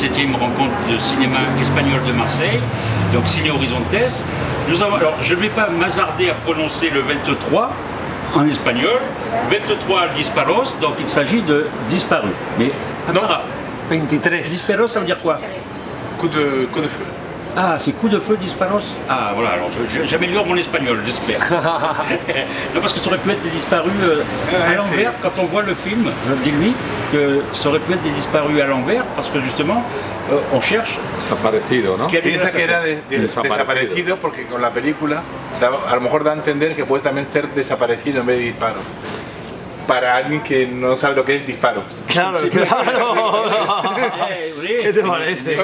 17e rencontre de cinéma espagnol de Marseille, donc Ciné Horizontes. Nous avons, alors, je ne vais pas m'hasarder à prononcer le 23 en espagnol, 23 disparos, donc il s'agit de disparu. Mais Non. 23. disparos, ça veut dire quoi? Coup de, coup de feu. Ah, c'est coup de feu disparos? Ah, voilà, alors j'améliore mon espagnol, j'espère. non, parce que ça aurait pu être des disparus euh, à l'envers, quand on voit le film, dis-lui que ça aurait pu être des disparus à l'envers, parce que justement, euh, on cherche Desaparecido, ¿no? Piensa que era de- de- Desaparecido. desaparecido porque con la película a lo mejor da a entender que puede también ser desaparecido en vez de disparo. Para alguien que no sabe lo que es disparo. Claro, claro. ¿Qué te parece?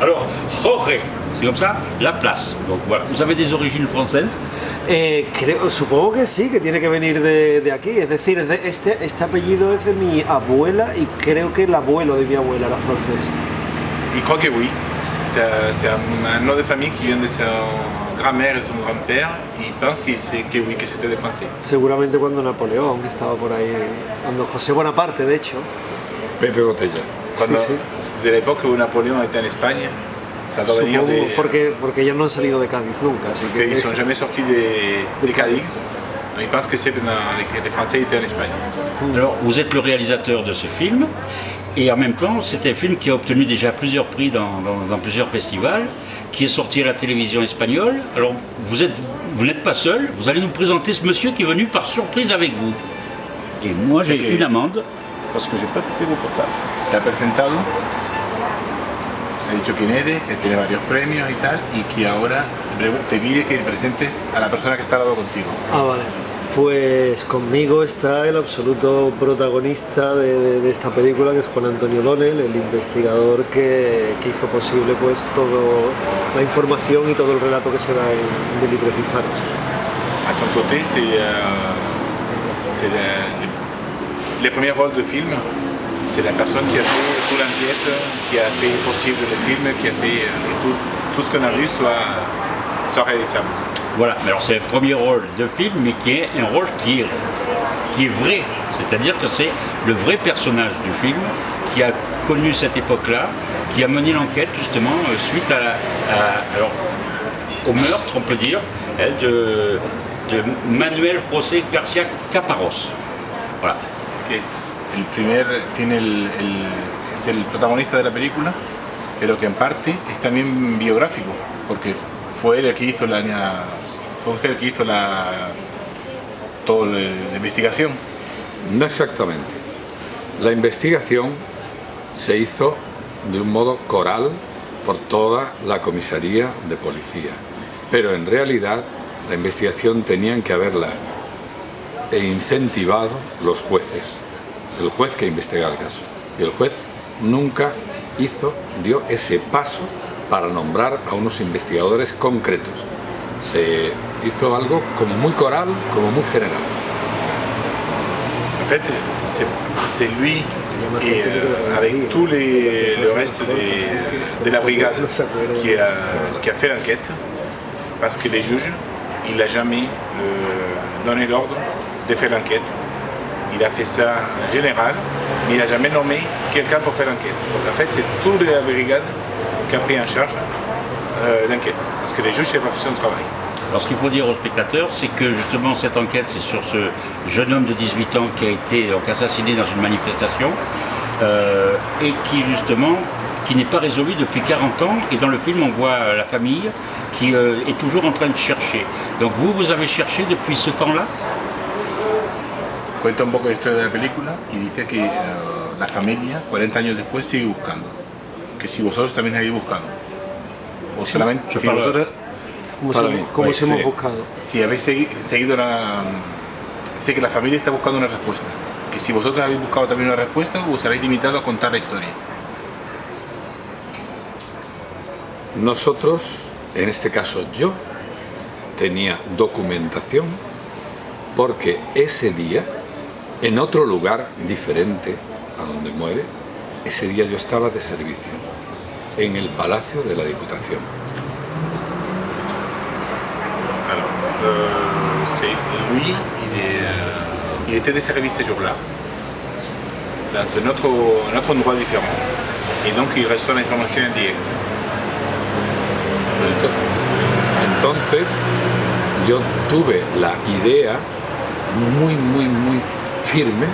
Alors, Jorge, c'est comme ça, la place. Donc voilà, vous avez des origines françaises Eh, creo, supongo que sí, que tiene que venir de, de aquí. Es decir, es de- este, este apellido es de mi abuela y creo que el abuelo de mi abuela era francés. Il croit que oui. C'est c'est un, un nom de famille qui vient de son grand-mère et son grand-père. Il pense que, c'est- que oui, que c'était des Français. Seguramente cuando Napoleón estaba por ahí, cuando José Bonaparte, de hecho. Pepe Botella. Cuando, Sí, De l'époque où Napoléon était en Espagne, ça doit venir Supongo, de... porque, porque ellos no han salido de Cádiz nunca. Así Parce que, qu'ils sont jamais sortis des, des Cadix. Ils pensent que c'est que les Français étaient en Espagne. Alors, vous êtes le réalisateur de ce film, et en même temps, c'est un film qui a obtenu déjà plusieurs prix dans, dans- dans plusieurs festivals, qui est sorti à la télévision espagnole. Alors, vous êtes, vous n'êtes pas seul, vous allez nous présenter ce monsieur qui est venu par surprise avec vous. Et moi, j'ai Ok. une amende, parce que j'ai pas coupé vos portables. Te ha presentado, ha dicho quién eres, que tiene varios premios y tal, y que ahora te pide que presentes a la persona que está al lado contigo. Ah, vale. Pues conmigo está el absoluto protagonista de, esta película, que es Juan Antonio Donel, el investigador que, que hizo posible pues todo la información y todo el relato que se da en 23 disparos. À son côté, c'est euh, le, les premiers rôles de film. C'est la personne qui a fait toute l'enquête, qui a fait possible le film, qui a fait euh, que tout, tout ce qu'on a vu soit, soit. Voilà, alors c'est le premier rôle de film, mais qui est un rôle qui est, qui est vrai. C'est-à-dire que c'est le vrai personnage du film qui a connu cette époque-là, qui a mené l'enquête justement euh, suite à, alors, au meurtre, on peut dire, hein, de, Manuel José García Caparros. Voilà. el primer, tiene es el protagonista de la película, pero que en parte es también biográfico, porque fue él el que hizo la, usted que hizo la, toda la, investigación. No exactamente. La investigación se hizo de un modo coral por toda la comisaría de policía, pero en realidad la investigación tenían que haberla e incentivado los jueces, el juez que investiga el caso. Y el juez nunca hizo, dio ese paso para nombrar a unos investigadores concretos. Se hizo algo como muy coral, como muy general. En fait, c'est- lui et euh, avec les, le reste de la brigade qui a, qui a fait l'enquête, parce que les juges, il n'a jamais euh, donné l'ordre de faire l'enquête. Il a fait ça en général, mais il n'a jamais nommé quelqu'un pour faire l'enquête. En fait, c'est toute la brigade qui a pris en charge euh, l'enquête, parce que les juges, c'est pas fait son travail. Alors ce qu'il faut dire aux spectateurs, c'est que justement cette enquête, c'est sur ce jeune homme de 18 ans qui a été donc, assassiné dans une manifestation euh, et qui justement qui n'est pas résolu depuis 40 ans. Et dans le film, on voit euh, la famille qui euh, est toujours en train de chercher. Donc vous, vous avez cherché depuis ce temps-là? Cuenta un poco la historia de la película y dice que eh, la familia, 40 años después, sigue buscando. Que si vosotros también habéis buscado. O solamente si para- vosotros, ¿Cómo, Para se, mí, cómo pues, se hemos sí. buscado? si habéis segui- seguido la... Sé que la familia está buscando una respuesta. Que si vosotros habéis buscado también una respuesta, os habéis limitado a contar la historia. Nosotros, en este caso yo, tenía documentación porque ese día, en otro lugar diferente a donde muere, ese día yo estaba de servicio, en el Palacio de la Diputación. Alors, c'est lui, il, est, il était de service ce jour-là. dans un autre, un autre endroit différent. Et donc il reçoit l'information en direct. Entonces yo tuve la idea muy, muy, muy firme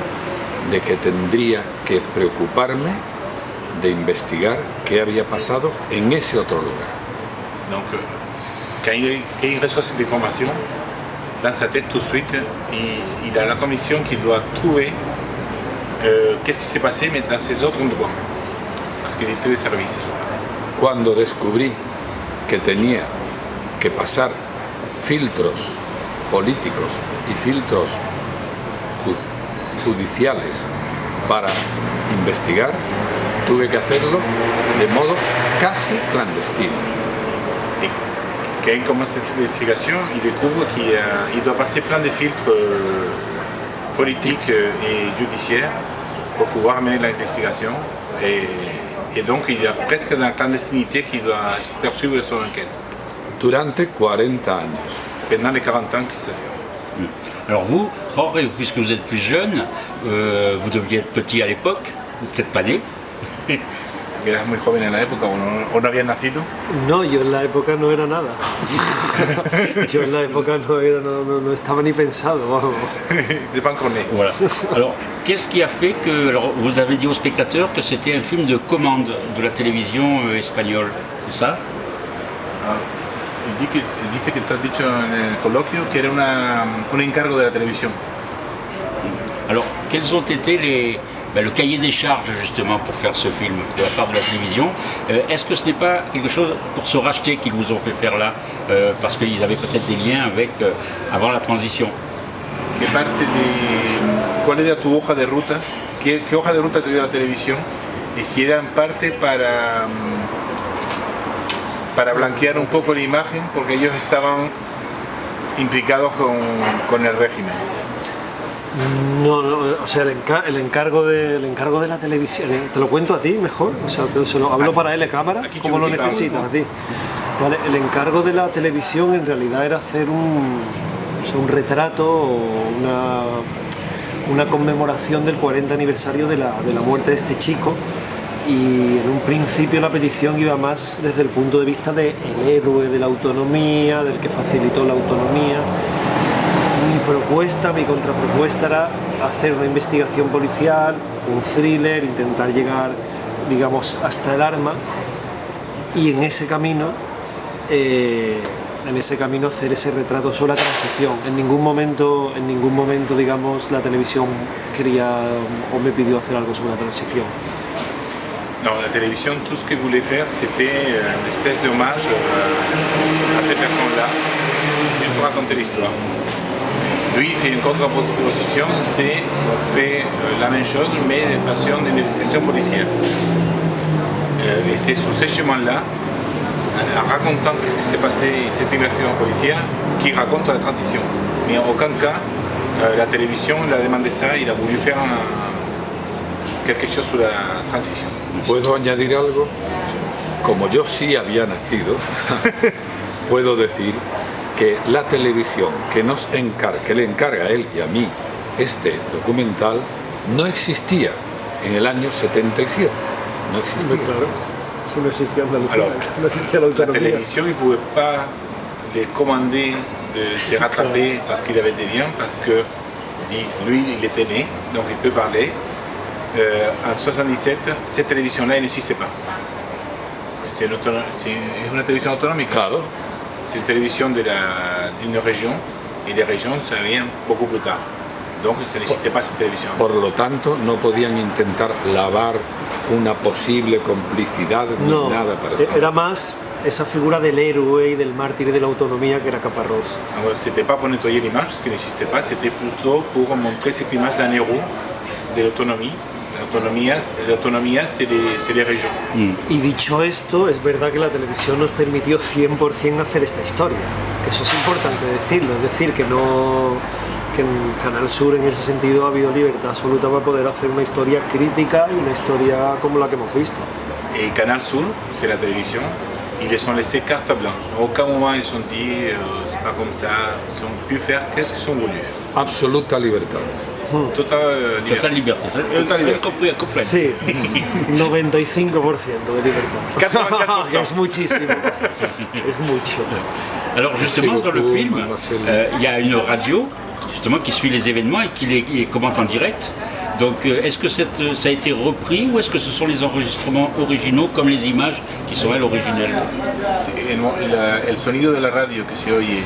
de que tendría que preocuparme de investigar qué había pasado en ese otro lugar. Donc, euh, quand il, quand il reçoit cette information, dans sa tête tout de suite, il, il a la commission qu'il doit trouver euh, qu'est-ce qui s'est passé mais dans ces autres endroits. Parce qu'il était de service. Cuando descubrí que tenía que pasar filtros políticos y filtros ju- judiciales para investigar, tuve que hacerlo de modo casi clandestino. Quand il commence cette investigation, il découvre qu'il il doit passer plein de filtres euh, politiques euh, et judiciaires pour pouvoir mener l'investigation. Et, et donc il y a presque dans la clandestinité qu'il doit poursuivre son enquête. Durante 40 años. Pendant les 40 ans que ça dure. Alors vous, Jorge, puisque vous êtes plus jeune, euh, vous deviez être petit à l'époque, ou peut-être pas né. Eras muy joven en la época, o no, o no habías nacido. No, yo en la época no era nada. yo en la época no, era, no, no- no estaba ni pensado, vamos. de pas encore né. Voilà. Alors, qu'est-ce qui a fait que alors, vous avez dit aux spectateurs que c'était un film de commande de la télévision euh, espagnole, c'est ça que- dice que tú has dicho en el coloquio que era una- un encargo de la televisión. Alors, quels ont été les, ben, le cahier des charges justement pour faire ce film de la part de la télévision Euh, Est-ce que ce n'est pas quelque chose pour se racheter qu'ils vous ont fait faire là euh, Parce qu'ils avaient peut-être des liens avec euh, avant la transition. ¿Qué parte de cuál era tu hoja de ruta? ¿Qué, qué hoja de ruta te la televisión? Y si era en parte para mm, para blanquear un poco la imagen, porque ellos estaban implicados con, con el régimen. No, no, o sea, el, el encargo de, el encargo de la televisión, eh, te lo cuento a ti mejor, o sea, te, se lo hablo Aquí- para él cámara, como lo necesitas a ti. Vale, el encargo de la televisión en realidad era hacer un, o sea, un retrato o una, una conmemoración del 40 aniversario de la, de la muerte de este chico y en un principio la petición iba más desde el punto de vista del héroe de la autonomía, del que facilitó la autonomía propuesta, mi contrapropuesta era hacer una investigación policial, un thriller, intentar llegar, digamos, hasta el arma y en ese camino, eh, en ese camino hacer ese retrato sobre la transición. En ningún momento, en ningún momento, digamos, la televisión quería o me pidió hacer algo sobre la transición. Non, la télévision, tout ce qu'ils voulaient faire, c'était euh, une espèce d'hommage euh, à ces personnes-là, juste pour raconter l'histoire. Lui, il fait une contre-proposition, c'est fait la même chose, mais de façon d'investigation policière. Euh, et c'est sous ces chemins-là, en racontant ce qui s'est passé, cette investigation policière, qu'il raconte la transition. Mais en aucun cas, la télévision il a demandé ça, il a voulu faire un- quelque chose sur la transition. ¿Puedo añadir algo? Como yo sí había nacido, puedo decir que la televisión que nos encarga, que le encarga a él y a mí este documental, no existía en el año 77. No existía. Claro, si no existía Andalucía, Alors, no existía la La autonomía. télévision, ne pouvait pas les commander de se rattraper parce qu'il avait des liens, parce que lui, il était né, donc il peut parler. Euh, en 77, cette télévision-là, elle n'existait pas. Parce que c'est une, télévision Claro, c'est une télévision de la- d'une région, et les régions, ça vient beaucoup plus tard. Donc, ça n'existait pas cette télévision. por lo tanto no podían intentar lavar una posible complicidad ni No, nada para e- era más esa figura del héroe y del mártir y de la autonomía que era Caparrós. Alors, C'était pas pour nettoyer l'image, parce qu'elle n'existait pas, c'était plutôt pour montrer cette image d'un héros de l'autonomie. L'autonomie, c'est les, c'est les régions. Y dicho esto, es verdad que la televisión nos permitió 100% hacer esta historia, que eso es importante decirlo, es decir, que no que en Canal Sur en ese sentido ha habido libertad absoluta para poder hacer una historia crítica y una historia como la que hemos visto. Et Canal Sur, c'est la télévision, ils les ont laissé carte blanche. À aucun moment ils se sont dit, euh, c'est pas comme ça, ils ont pu faire qu'est-ce qu'ils ont voulu. absoluta libertad. Total libertad. Total liberté. Total liberté. Compris, compris. Sí, 95% de libertad. 84%. Que es muchísimo. Es mucho. Alors justement, dans le film, euh, il y a une radio justement qui suit les événements et qui les, qui les commente en direct. Donc euh, est-ce que cette, ça a été repris ou est-ce que ce sont les enregistrements originaux comme les images qui sont elles originelles? El sonido de la radio que se oye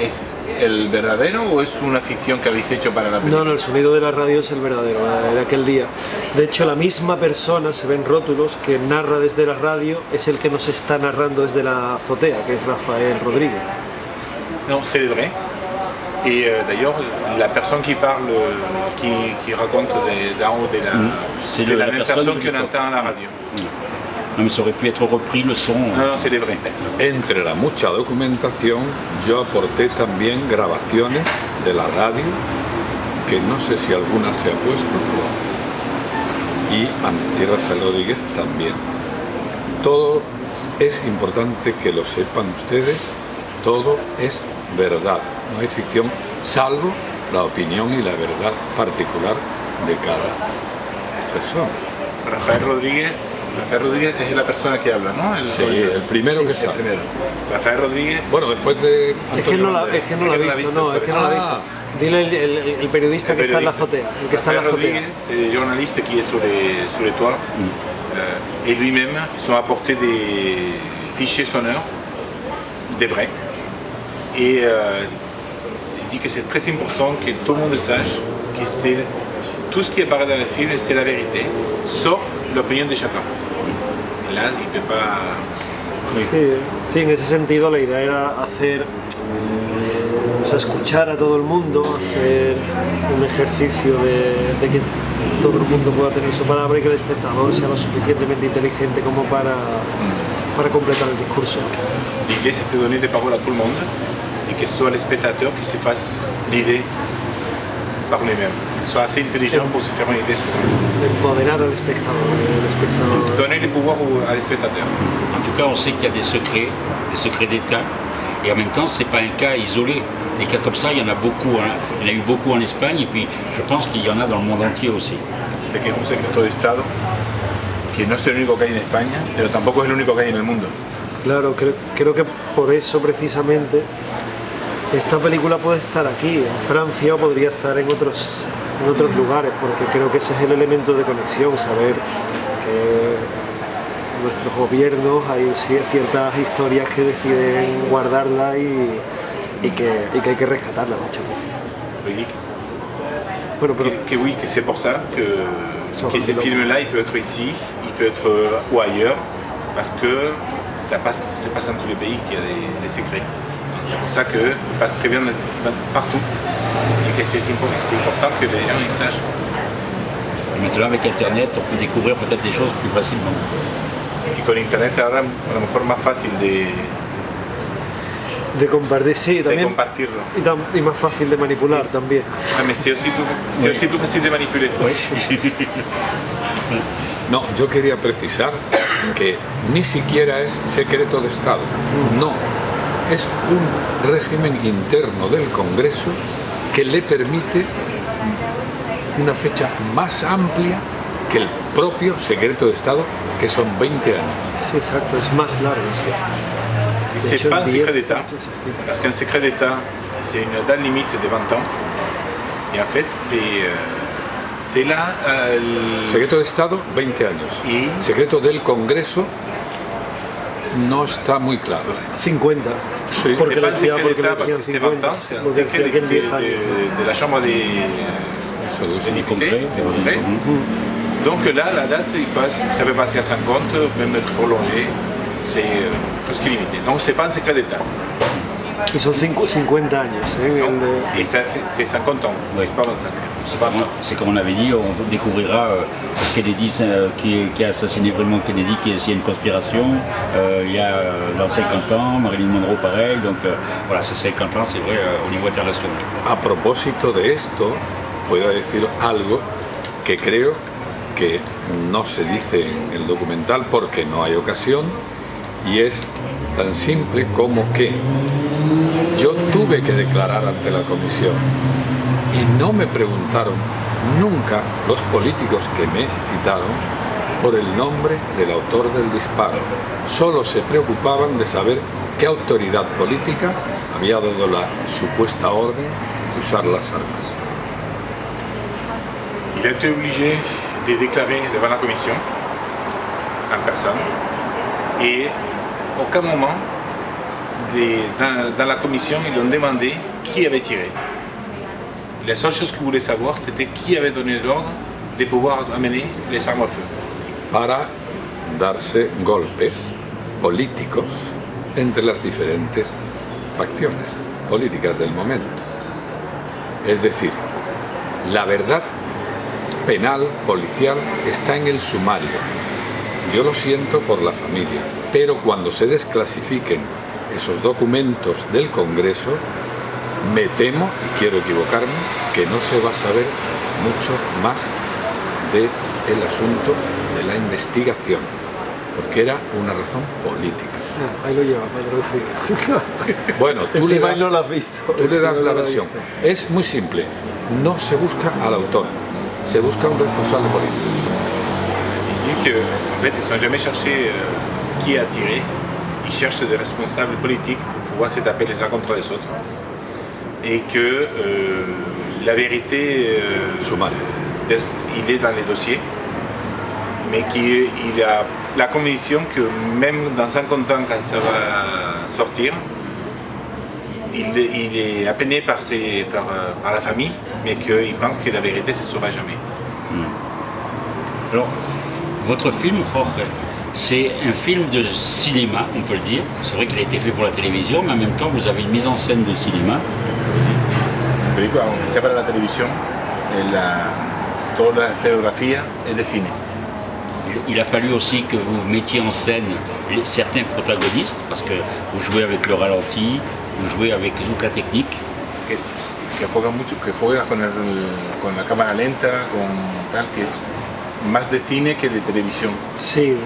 es el verdadero o es una ficción que habéis hecho para la película? No, no, el sonido de la radio es el verdadero, la de aquel día. De hecho, la misma persona, se ven rótulos, que narra desde la radio, es el que nos está narrando desde la azotea, que es Rafael Rodríguez. Non, c'est vrai. Et euh, d'ailleurs, la personne qui parle, qui, qui raconte d'en haut de la... C'est C'est le- la, la même personne personne qu'on entend à la radio. Non mais ça aurait pu être repris le son. Non, non, c'est des vrais. Entre la mucha documentación, yo aporté también grabaciones de la radio, que no sé si alguna se ha puesto, pero- y, y Rafael Rodríguez también. Todo es importante que lo sepan ustedes, todo es verdad, no hay ficción, salvo la opinión y la verdad particular de cada persona. Rafael Rodríguez, Rafael Rodríguez es la persona que habla, ¿no? El, Sí, el primero que el sale. primero. Rafael Rodríguez, Bueno, después de Es que Antonio no la, Banderas. es que no la ha Es que no la ha visto, visto, no, es que no la ha Ah. visto. Dile el, el- el periodista que está en la azotea, el que está en la Rafael azotea. Rodríguez, c'est le journaliste qui est sur les, sur les toits. Euh, et lui-même, ils ont apporté des fichiers sonores, des vrais. Et euh, il dit que c'est très important que tout le monde sache que c'est tout ce qui apparaît dans le film, c'est la vérité, sauf l'opinion de chacun. Ne peut pas... Sí, sí, en ese sentido la idea era hacer, o sea, escuchar a todo el mundo, hacer un ejercicio de, de que todo el mundo pueda tener su palabra y que el espectador sea lo suficientemente inteligente como para, para completar el discurso. L'idée, de donner des paroles à tout le monde et que ce soit les spectateurs qui se fassent l'idée par lui-même. Qu'ils soient assez intelligents pour se faire une idée sur Empoderar al espectador, el espectador. Donner le pouvoir au- à les spectateurs. En tout cas, on sait qu'il y a des secrets, des secrets d'État, et en même temps, c'est pas un cas isolé. Des cas comme ça, il y en a beaucoup. hein. Il y en a eu beaucoup en Espagne, et puis je pense qu'il y en a dans le monde entier aussi. Sé que es un secreto de Estado, que no es el único que hay en España, pero tampoco es el único que hay en el mundo. Claro, creo, creo que por eso precisamente esta película puede estar aquí, en Francia, o podría estar en otros, en otros lugares, porque creo que ese es el elemento de conexión, saber que nuestros gobiernos hay cier- ciertas historias que deciden guardarla y, y que, y que hay que rescatarla muchas veces. Bueno, pero Que, que oui, que c'est pour ça que, que ce va. film-là, il peut être ici, il peut être euh, ou ailleurs, parce que ça passe, ça passe dans tous les pays qu'il y a des, des secrets. C'est pour ça que ça passe très bien dans- dans- partout et que c'est important, que les gens ils sachent. Et maintenant, avec Internet, on peut découvrir peut-être des choses plus facilement. Y con internet ahora a lo mejor más fácil de, de compartir, sí, de también. compartirlo. Y, tam- y más fácil de manipular también. Ah, mais c'est aussi, plus- c'est aussi plus facile de manipuler. No, yo quería precisar que ni siquiera es secreto de Estado. No, es un régimen interno del Congreso que le permite una fecha más amplia que el propio secreto de Estado, que son 20 años. Sí, exacto, es más largo. sí. C'est pas un el secret 10 d'État, parce qu'un secret d'État, c'est une date limite de 20 ans. Et en fait, c'est euh, c'est là euh, Secreto de Estado, 20 años. Y- Secreto del Congreso no está muy claro. 50. Sí. Porque le decía, porque le d'État parce decían que c'est 20 50. ans, c'est un Porque decía de, que en 10 de- años. de- de la Chambre de des députés. Donc là, la date, il passe, ça peut passer à 50, même être prolongé, c'est euh, presque limité. Donc c'est pas un secret d'État. Y son cinco- 50 años. En Sont- el de- Et ça fait- c'est 50 ans, Oui. c'est pas 25 ans. C'est comme, on avait dit, on découvrira euh, Kennedy euh, qui, qui a assassiné vraiment Kennedy, qui a une conspiration. Euh, il y a euh, dans 50 ans, Marilyn Monroe pareil. Donc euh, voilà, c'est 50 ans, c'est vrai, au niveau international. A propósito de esto, puedo decir algo que creo que no se dice en el documental porque no hay ocasión y es tan simple como que yo tuve que declarar ante la comisión y no me preguntaron nunca los políticos que me citaron por el nombre del autor del disparo. Solo se preocupaban de saber qué autoridad política había dado la supuesta orden de usar las armas. Il a été obligé de déclarer devant la commission, en personne, et aucun moment, des- dans, dans la commission, ils ont demandé qui avait tiré. La seule chose qu'ils voulaient savoir, c'était qui avait donné l'ordre de pouvoir amener les armes à feu. para darse golpes políticos entre las diferentes facciones políticas del momento. Es decir, la verdad penal, policial, está en el sumario. Yo lo siento por la familia, pero cuando se desclasifiquen esos documentos del Congreso, me temo, y quiero equivocarme, que no se va a saber mucho más del el asunto de la investigación, porque era una razón política. Ah, ahí lo lleva, patrocinio. Bueno, tú le das, no lo has visto. tú le das la no has versión. Es muy simple, no se busca al autor, se busca un responsable político. Il dit qu'en fait, ils n'ont jamais cherché euh, qui a tiré. Ils cherchent des responsables politiques pour pouvoir se taper les uns contre les autres. Et que euh, la vérité, euh, il est dans les dossiers, mais qu'il a la conviction que même dans 50 ans, quand ça va sortir, il, il est appeiné par, ses- par, par la famille, mais qu'il pense que la vérité ne se saura jamais. Alors, votre film, Jorge, c'est un film de cinéma, on peut le dire. C'est vrai qu'il a été fait pour la télévision, mais en même temps, vous avez une mise en scène de cinéma. La película, aunque sea para la televisión, eh, la- toda la escenografía es de cine. Il a fallu aussi que vous mettiez en scène certains protagonistes, parce que vous jouez avec le ralenti, vous jouez avec toute la technique. Que, que juega mucho, que juega con, el- con la cámara lenta, con tal, que es más de cine que de televisión. Sí.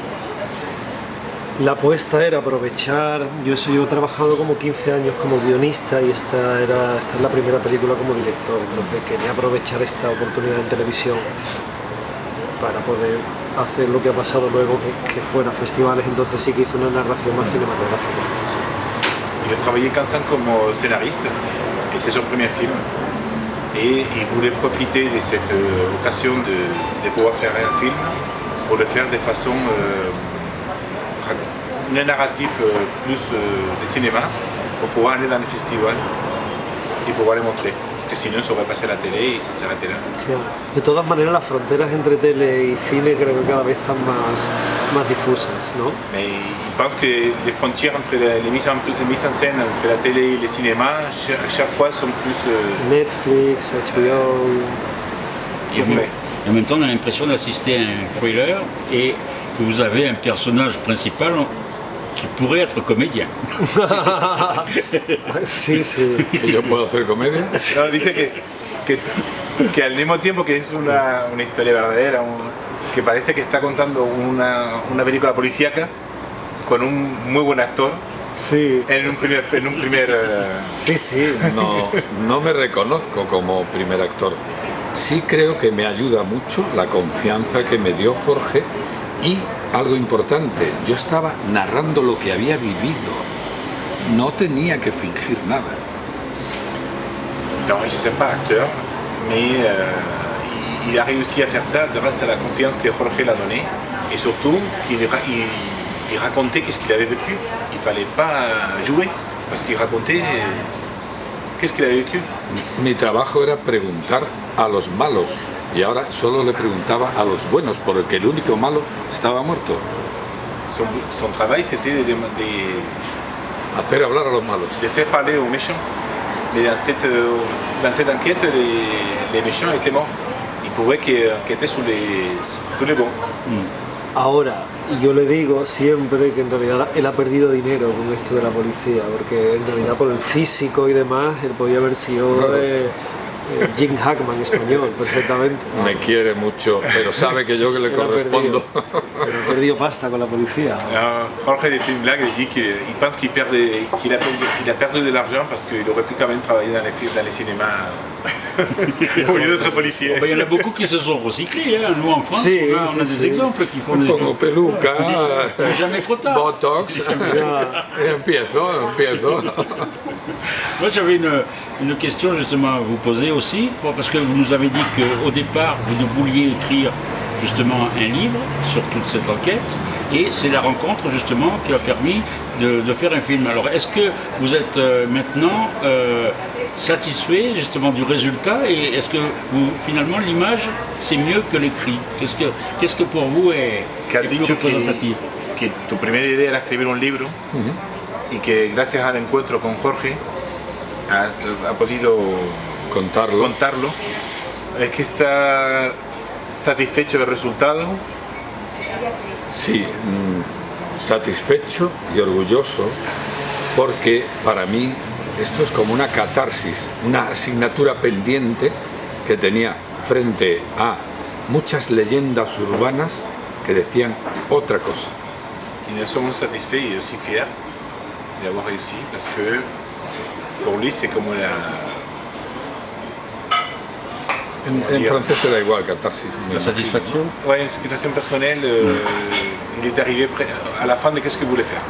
La apuesta era aprovechar, yo, soy, yo he trabajado como 15 años como guionista y esta, era, esta es la primera película como director, entonces quería aprovechar esta oportunidad en televisión para poder hacer lo que ha pasado luego, que, que fuera festivales, entonces sí que hice una narración más cinematográfica. A travaillé 15 ans comme scénariste, et c'est son premier film. Et il voulait profiter de cette occasion de, de pouvoir faire un film pour le faire de façon euh, un narratif euh, plus euh, de cinéma pour pouvoir aller dans les festivals et pouvoir les montrer. Parce que sinon, ça aurait passé à la télé et ça s'arrêtait là. Claro. De todas maneras, las fronteras entre tele y cine creo que cada vez están más, más difusas, ¿no? Mais il pense que les frontières entre les, les mises, en, les mises en scène entre la télé et le cinéma, cha- à chaque fois, sont plus... euh, Netflix, HBO, Et, et en même temps, on a l'impression d'assister à un thriller et que vous avez un personnage principal qui pourrait être comédien. sí, sí. ¿Que yo puedo hacer comedia? No, dice que, que, que al mismo tiempo que es una, una historia verdadera, un- que parece que está contando una, una película policíaca con un muy buen actor Sí, en un primer, en un primer eh, sí, sí. No, no me reconozco como primer actor. Sí creo que me ayuda mucho la confianza que me dio Jorge y algo importante, yo estaba narrando lo que había vivido. No tenía que fingir nada. non, ne sais pas acteur, mais euh, il, il a réussi à faire ça grâce à la confiance que Jorge l'a donnée et surtout qu'il il, il racontait qu'est-ce qu'il avait vécu. Il fallait pas jouer parce qu'il racontait euh, qu'est-ce qu'il avait vécu. Mi trabajo era preguntar a los malos y ahora solo le preguntaba a los buenos porque el único malo estaba muerto. Son, son travail c'était de, de- Hacer hablar a los malos. de faire parler aux méchants. Mais dans cette, dans cette enquête, les, les méchants étaient morts. Ils pouvaient enquêter sur les, sur les bons. Ahora, yo le digo siempre que en realidad él ha perdido dinero con esto de la policía, porque en realidad por el físico y demás, él podía haber sido eh, Jim Hackman español, perfectamente. Me quiere mucho, pero sabe que yo que le ha correspondo. perdido- él ha perdido pasta con la policía. Alors, Jorge, il fait une blague, il dit qu'il il pense qu'il perd des- qu'il a, perdu- qu'il a perdu de l'argent parce qu'il aurait pu quand même travailler dans les, dans les cinémas au lieu d'être policier. Il y en a beaucoup qui se sont recyclés. hein. Nous, en France, Si, on a, on a si, des exemples qui font des... Pongo peluca, Jamais trop tard. botox, y empiezo, empiezo. Moi, j'avais une, une question justement à vous poser aussi, parce que vous nous avez dit qu'au départ, vous ne vouliez écrire justement un livre sur toute cette enquête, et c'est la rencontre justement qui a permis de, de faire un film. Alors, est-ce que vous êtes euh, maintenant euh, satisfait justement du résultat, et est-ce que vous, finalement l'image c'est mieux que l'écrit? Qu'est-ce que, qu'est-ce que pour vous est, est plus représentatif? que tu primera idea era escribir un libro y que gracias al encuentro con Jorge has, ha podido Contarlo. contarlo. Es que está satisfecho del resultado. Sí, mm, satisfecho y orgulloso porque para mí esto es como una catarsis, una asignatura pendiente que tenía frente a muchas leyendas urbanas que decían otra cosa. Et nous sommes satisfaits et aussi fiers d'avoir réussi parce que pour lui c'est comme la, En, en francés era igual, catarsis. La satisfaction ouais, une satisfaction personnelle. euh, il est arrivé à la fin de qu'est-ce qu'il voulait faire.